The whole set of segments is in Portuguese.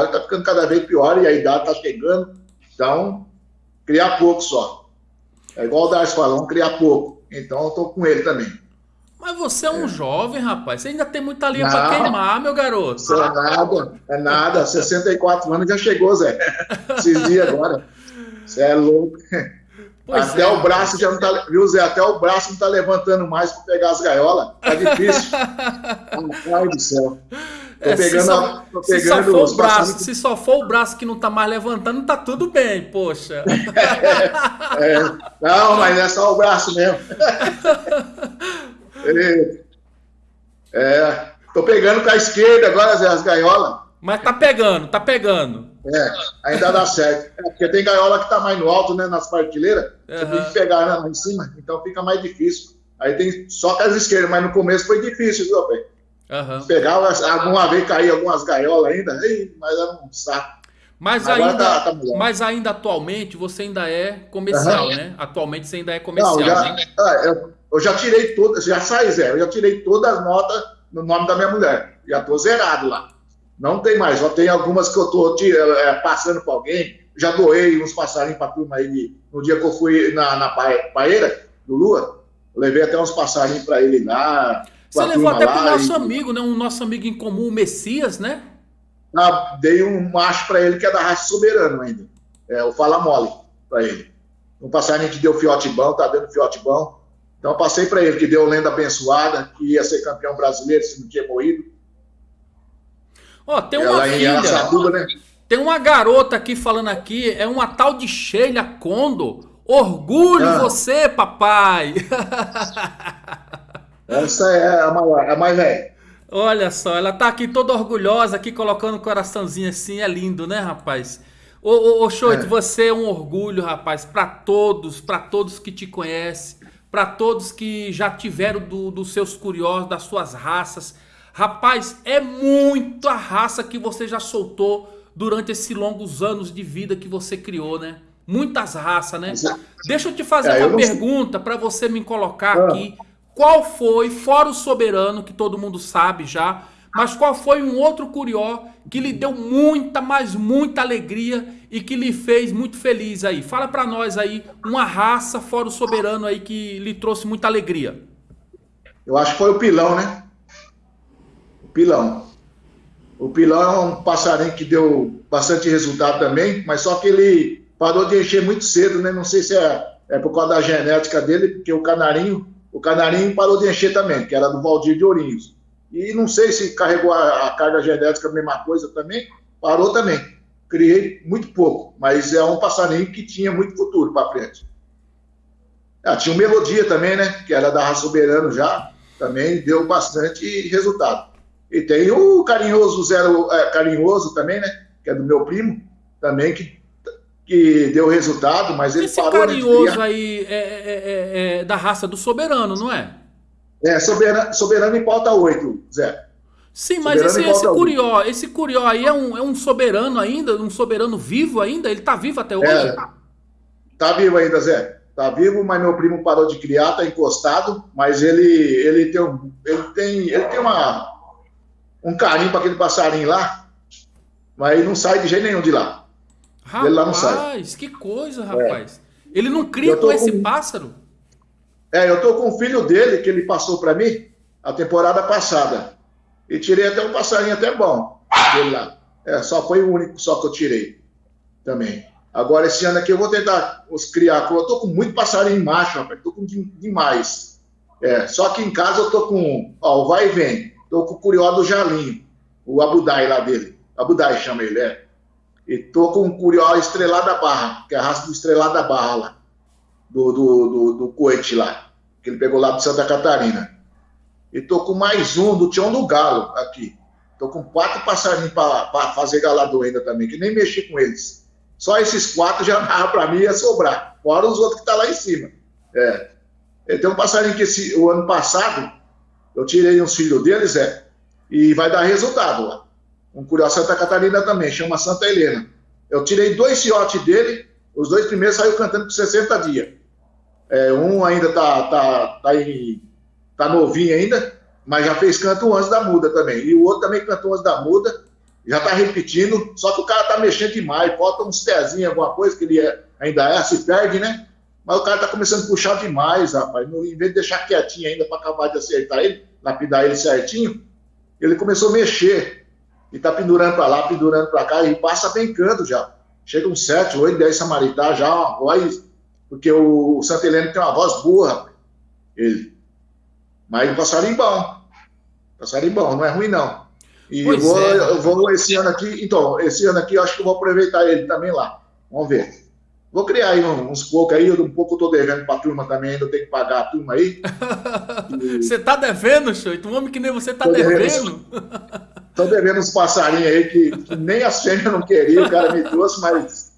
está ficando cada vez pior e a idade está chegando. Então, criar pouco só. É igual o Darcy falou, criar pouco. Então, eu estou com ele também. Mas você é um é. jovem, rapaz. Você ainda tem muita linha para queimar, meu garoto. Isso é nada, é nada. 64 anos já chegou, Zé. Esses dias agora. Você é louco. Pois até é, o braço já não tá. Viu, Zé? Até o braço não tá levantando mais para pegar as gaiolas. Tá difícil. Ai do céu. Tô é, pegando, se, só, tô pegando se só for o braço, se só for o braço que não tá mais levantando, tá tudo bem, poxa. É, é, não, mas é só o braço mesmo. É, tô pegando com a esquerda agora, Zé, as gaiolas. Mas tá pegando, tá pegando. É, ainda dá certo. É, porque tem gaiola que tá mais no alto, né, nas partilheiras. Uhum. Você tem que pegar né, lá em cima, então fica mais difícil. Aí tem só com as esquerdas, mas no começo foi difícil, viu, velho? Uhum. Pegava, alguma vez caía algumas gaiolas ainda, mas era um saco. Mas ainda, tá, tá mas ainda atualmente você ainda é comercial, uhum. né? Atualmente você ainda é comercial. Não, já, né? é, eu, eu, já tirei todas, já sai Zé, eu já tirei todas as notas no nome da minha mulher. Já tô zerado lá. Não tem mais, só tem algumas que eu tô é, passando para alguém. Já doei uns passarinhos para turma aí no dia que eu fui na, na paeira do Lua. levei até uns passarinhos para ele lá. Você levou até para o nosso e... amigo, né? Um nosso amigo em comum, o Messias, né? Ah, dei um macho para ele que é da raça soberano ainda. É, o Fala Mole para ele. Um passarinho que deu fiote bom, tá dando fiote bom. Então passei para ele que deu lenda abençoada, que ia ser campeão brasileiro se não tinha morrido. Ó, oh, tem uma ela, filha. Sabuga, né? Tem uma garota aqui falando aqui, é uma tal de Sheila Condo. Orgulho ah. você, papai. Essa é a maior, a mais velha. Olha só, ela tá aqui toda orgulhosa, aqui colocando o coraçãozinho assim, é lindo, né, rapaz? Ô, ô, ô Choito, é. você é um orgulho, rapaz, para todos, para todos que te conhecem, para todos que já tiveram do, dos seus curiosos, das suas raças. Rapaz, é muita raça que você já soltou durante esses longos anos de vida que você criou, né? Muitas raças, né? Deixa eu te fazer é, uma pergunta para você me colocar ah. aqui qual foi, fora o soberano, que todo mundo sabe já, mas qual foi um outro curió que lhe deu muita, mas muita alegria e que lhe fez muito feliz aí? Fala para nós aí uma raça fora o soberano aí que lhe trouxe muita alegria. Eu acho que foi o pilão, né? O pilão. O pilão é um passarinho que deu bastante resultado também, mas só que ele parou de encher muito cedo, né? Não sei se é, é por causa da genética dele, porque o canarinho o Canarinho parou de encher também, que era do Valdir de Ourinhos. E não sei se carregou a, a carga genética a mesma coisa também, parou também. Criei muito pouco, mas é um passarinho que tinha muito futuro para frente. Ah, tinha o Melodia também, né? Que era da raça soberano já, também deu bastante resultado. E tem o Carinhoso Zero é, Carinhoso também, né? Que é do meu primo, também, que que deu resultado, mas ele Esse parou carinhoso aí é, é, é, é, da raça do soberano, não é? É, soberano, soberano em pauta 8, Zé. Sim, mas esse, esse curió, esse curió aí é um, é um soberano ainda, um soberano vivo ainda? Ele tá vivo até hoje? É, tá vivo ainda, Zé. Tá vivo, mas meu primo parou de criar, tá encostado, mas ele, ele tem, um, ele tem, ele tem uma, um carinho para aquele passarinho lá, mas ele não sai de jeito nenhum de lá. Rapaz, ele lá não sai. que coisa, rapaz. É. Ele não cria com esse com... pássaro? É, eu tô com o filho dele, que ele passou para mim a temporada passada. E tirei até um passarinho até bom dele lá. É, só foi o único só que eu tirei também. Agora, esse ano aqui eu vou tentar os criar. Eu tô com muito passarinho macho, rapaz. Tô com demais. É, só que em casa eu tô com, ó, o vai e vem. Tô com o curió do Jalinho, o Abudai lá dele. Abudai chama ele, é. E tô com o Curió Estrelado da Barra, que é a raça do Estrelado da Barra lá, do, do, do, do Coete lá, que ele pegou lá de Santa Catarina. E tô com mais um do Tião do Galo aqui. Tô com quatro passarinhos para fazer galador ainda também, que nem mexi com eles. Só esses quatro já dava para mim ia sobrar, fora os outros que tá lá em cima. É. Tem um passarinho que esse, o ano passado eu tirei uns filhos deles, é, e vai dar resultado lá um Curió Santa Catarina também, chama Santa Helena. Eu tirei dois fiotes dele, os dois primeiros saiu cantando por 60 dias. É, um ainda tá, tá, tá, em, tá novinho ainda, mas já fez canto antes da muda também. E o outro também cantou antes da muda já tá repetindo, só que o cara tá mexendo demais, falta uns pezinhos, alguma coisa que ele é, ainda é, se perde, né? Mas o cara tá começando a puxar demais, rapaz. Em vez de deixar quietinho ainda para acabar de acertar ele, lapidar ele certinho, ele começou a mexer. E tá pendurando para lá, pendurando para cá, e passa brincando já. Chega uns 7, 8, 10 samaritá já, uma voz. Porque o, o Santa Helena tem uma voz boa, rapaz. Ele. Mas o passarinho bom. Passarinho bom, não é ruim não. E eu vou, é. eu vou esse ano aqui, então, esse ano aqui eu acho que eu vou aproveitar ele também lá. Vamos ver. Vou criar aí uns poucos aí, um pouco eu tô devendo pra turma também, ainda tenho que pagar a turma aí. E... Você tá devendo, Choito? Um homem que nem você tá devendo? devendo. tô devendo uns passarinhos aí que, que nem as fêmeas não queriam, o cara me trouxe, mas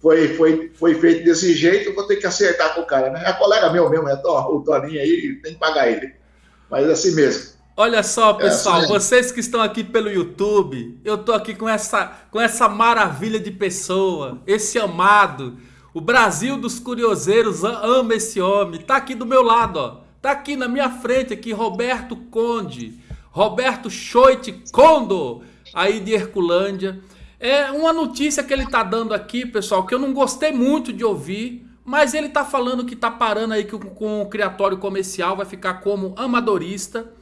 foi, foi, foi feito desse jeito, vou ter que acertar com o cara, né? É colega meu mesmo, é o Toninho aí, tem que pagar ele. Mas é assim mesmo. Olha só, é pessoal, é assim vocês que estão aqui pelo YouTube, eu tô aqui com essa, com essa maravilha de pessoa, esse amado o Brasil dos curioseiros ama esse homem. Tá aqui do meu lado, ó. Tá aqui na minha frente aqui Roberto Conde, Roberto Choite Condo, aí de Herculândia. É uma notícia que ele tá dando aqui, pessoal, que eu não gostei muito de ouvir, mas ele tá falando que tá parando aí com, com o criatório comercial, vai ficar como amadorista.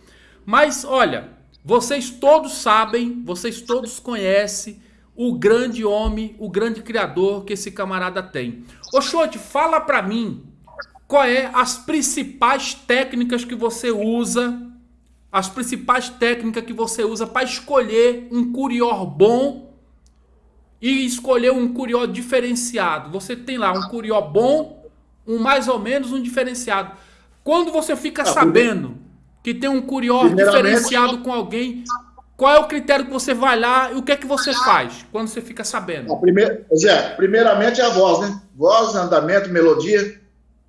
Mas olha, vocês todos sabem, vocês todos conhecem o grande homem, o grande criador que esse camarada tem. Ô Xote, fala pra mim qual é as principais técnicas que você usa, as principais técnicas que você usa para escolher um curió bom e escolher um curió diferenciado. Você tem lá um curió bom, um mais ou menos um diferenciado. Quando você fica ah, sabendo que tem um curió diferenciado com alguém, qual é o critério que você vai lá e o que é que você faz quando você fica sabendo? primeir, Zé, primeiramente é a voz, né? Voz, andamento, melodia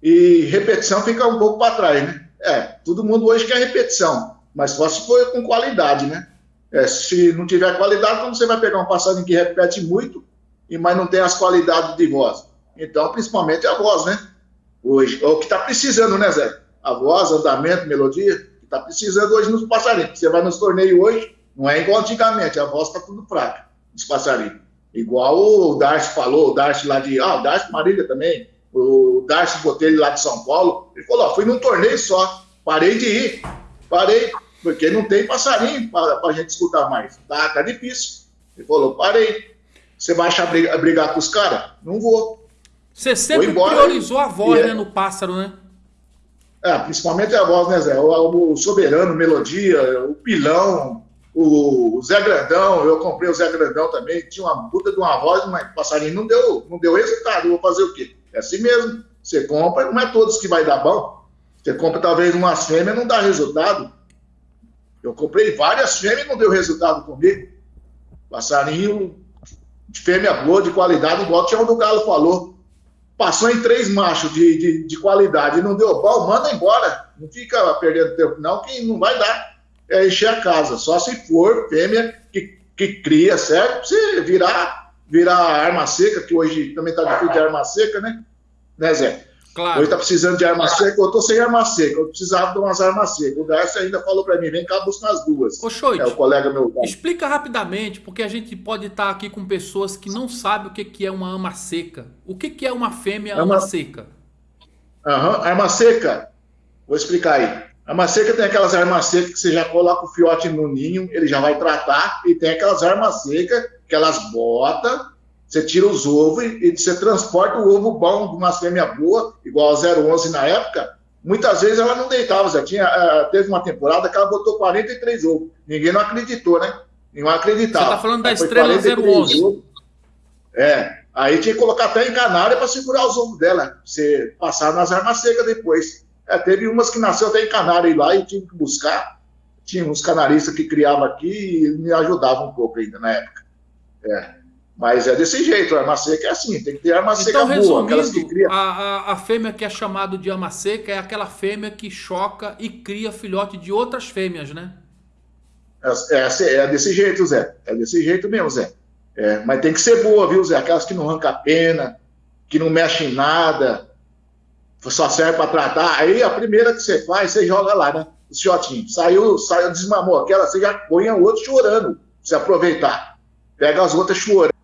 e repetição fica um pouco para trás, né? É, todo mundo hoje quer repetição, mas só se for com qualidade, né? É, se não tiver qualidade, como você vai pegar um passarinho que repete muito, e mas não tem as qualidades de voz? Então, principalmente a voz, né? Hoje, é o que está precisando, né, Zé? A voz, andamento, melodia, que está precisando hoje nos passarinhos. Você vai nos torneios hoje, não é igual antigamente, a voz está tudo fraca, dos passarinhos. Igual o Darcy falou, o Darcy lá de. Ah, o Darcy Marília também. O Darcy Botelho lá de São Paulo. Ele falou: ó, fui num torneio só, parei de ir. Parei, porque não tem passarinho para a gente escutar mais. Tá, tá difícil. Ele falou: parei. Você vai achar brigar, brigar com os caras? Não vou. Você sempre priorizou a voz, é né, no pássaro, né? É, principalmente a voz, né, Zé? O, o soberano, melodia, o pilão, o Zé Grandão, eu comprei o Zé Grandão também, tinha uma puta de uma voz, mas o passarinho não deu, não deu resultado, eu vou fazer o quê? É assim mesmo, você compra, não é todos que vai dar bom, você compra talvez umas fêmeas não dá resultado, eu comprei várias fêmeas e não deu resultado comigo, passarinho de fêmea boa, de qualidade, igual o Tião do Galo falou, passou em três machos de, de, de qualidade e não deu bom, manda embora, não fica perdendo tempo não, que não vai dar é encher a casa. Só se for fêmea que, que cria, certo? Você virar, virar arma seca, que hoje também está difícil de arma seca, né? Né, Zé? Claro. Hoje tá precisando de arma seca, eu tô sem arma seca, eu precisava de umas armas secas. O Darcy ainda falou para mim, vem cá buscar as duas. Ô, Choit, é o colega meu. Explica rapidamente, porque a gente pode estar tá aqui com pessoas que não sabem o que, que é uma arma seca. O que, que é uma fêmea arma, arma seca? Aham, arma seca. Vou explicar aí. A seca tem aquelas armas secas que você já coloca o fiote no ninho, ele já vai tratar, e tem aquelas armas secas que elas botam, você tira os ovos e, você transporta o ovo bom de uma fêmea boa, igual a 011 na época. Muitas vezes ela não deitava, já tinha, uh, teve uma temporada que ela botou 43 ovos. Ninguém não acreditou, né? Ninguém acreditava. Você está falando da estrela 011. Ovos. É, aí tinha que colocar até em canária para segurar os ovos dela, você passar nas armas secas depois. É, teve umas que nasceu até em Canário lá e tive que buscar. Tinha uns canaristas que criavam aqui e me ajudavam um pouco ainda na época. É. Mas é desse jeito, a arma seca é assim, tem que ter arma seca então, boa, aquelas que criam. A, a, a fêmea que é chamada de arma seca é aquela fêmea que choca e cria filhote de outras fêmeas, né? É, é, é desse jeito, Zé. É desse jeito mesmo, Zé. É, mas tem que ser boa, viu, Zé? Aquelas que não arrancam a pena, que não mexem em nada, só serve para tratar. Aí a primeira que você faz, você joga lá, né? O shiotinho. Saiu, saiu, desmamou aquela, você já põe a outro chorando, se aproveitar. pega as outras chorando